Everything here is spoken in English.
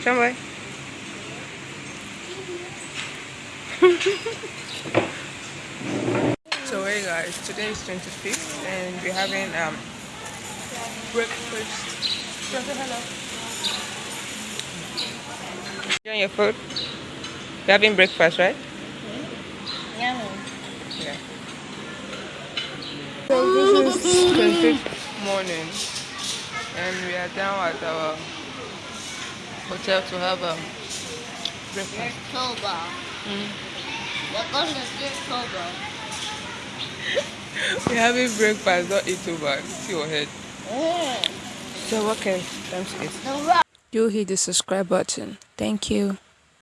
Somewhere. so hey guys, today is 25th and we're having um breakfast. Hello. You on your food? You're having breakfast, right? Yummy. Yeah. So this is 25th morning and we are down at our hotel to have a breakfast. October. Mm. We're going to. We're having breakfast, not eat over. See your head. Mm. So can time to eat? Do hit the subscribe button. Thank you.